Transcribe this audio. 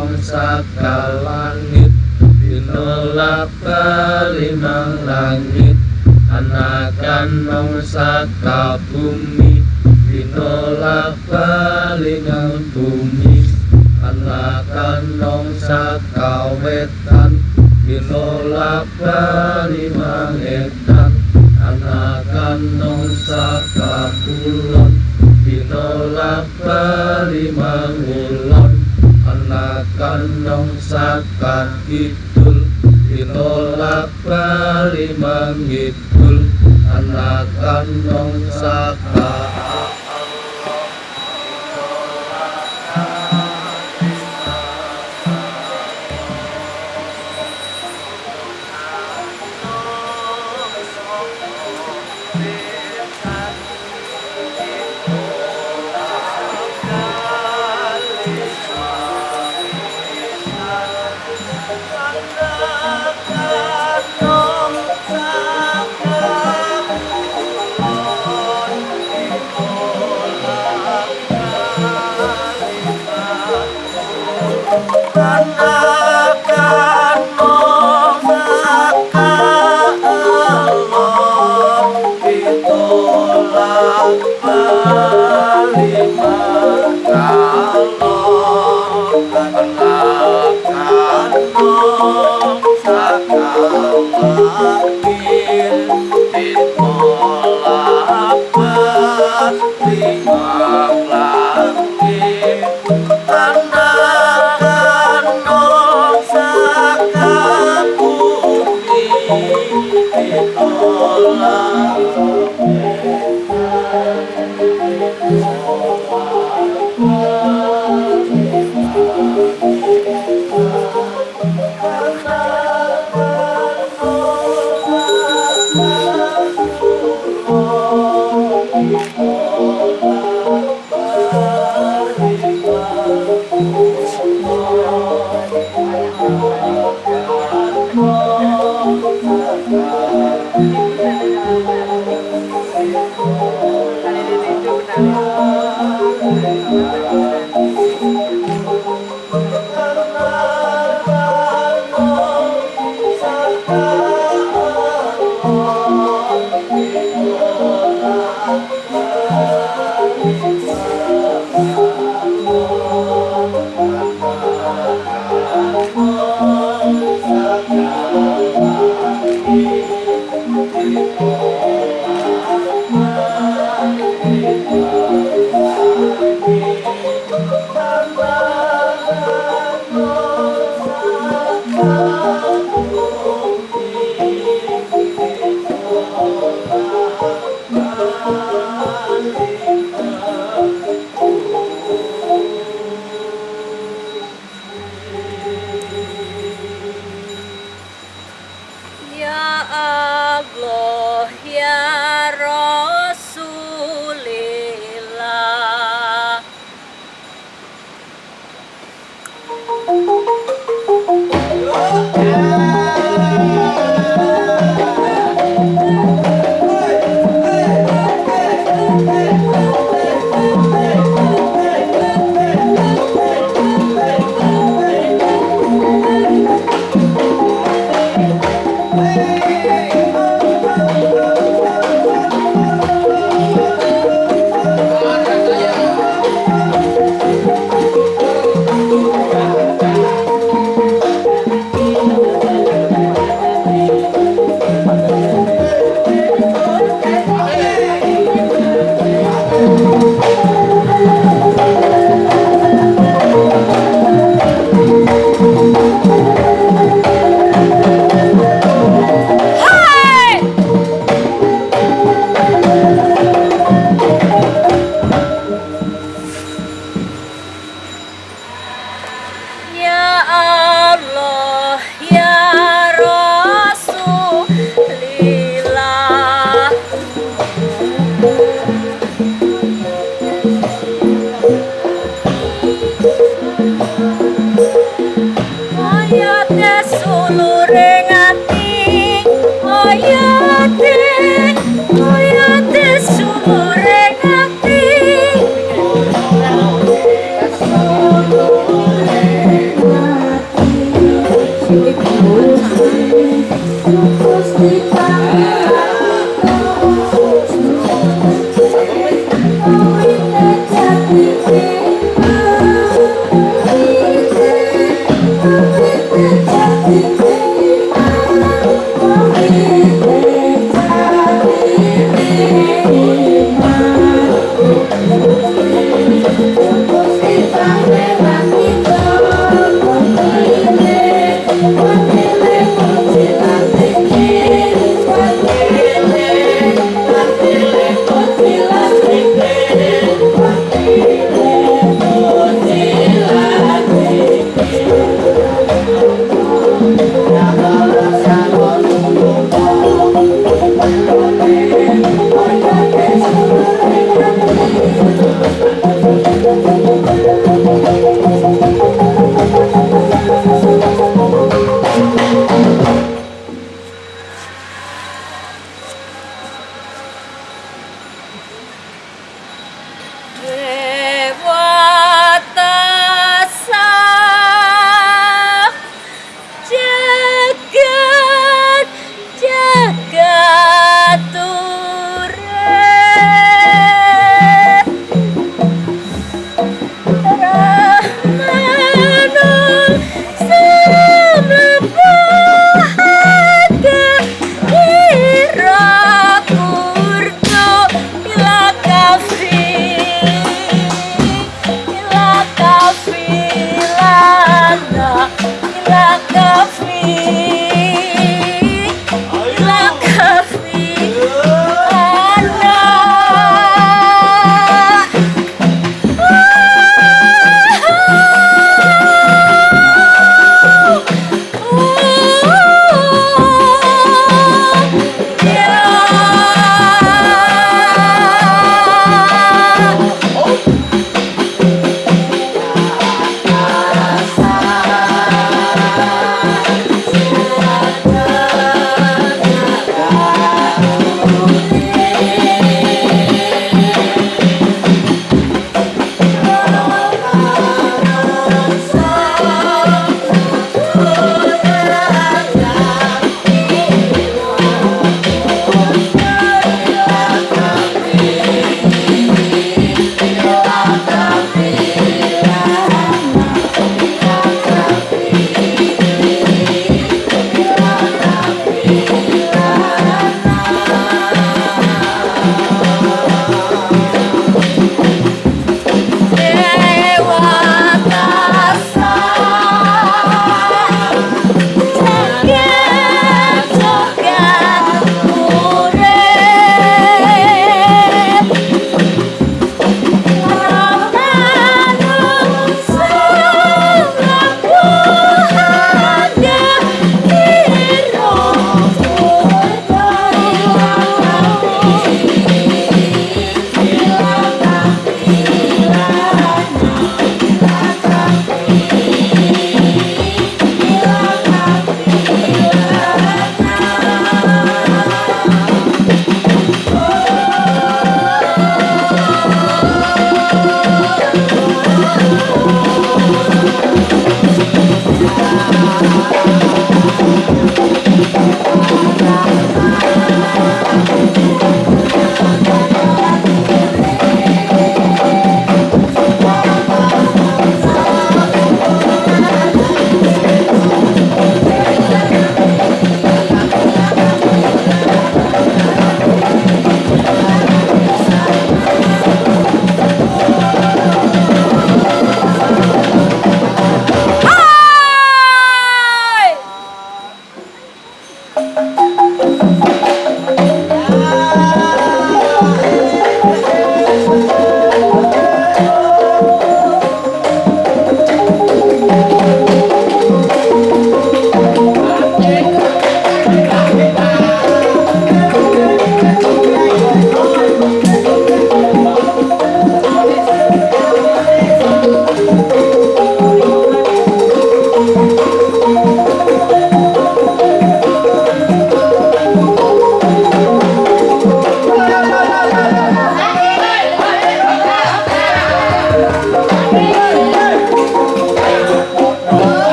bangsat ke langit Dinolak ke langit. Anakan bangsat ke bumi Dinolak ke bumi. Anakan bangsat ke wetan Dinolak ke limang edan Anakan bangsat ke kulon Dinolak ke limang kandung sakar kidul. Ditolak pralimang kidul anak kandung sakar Allah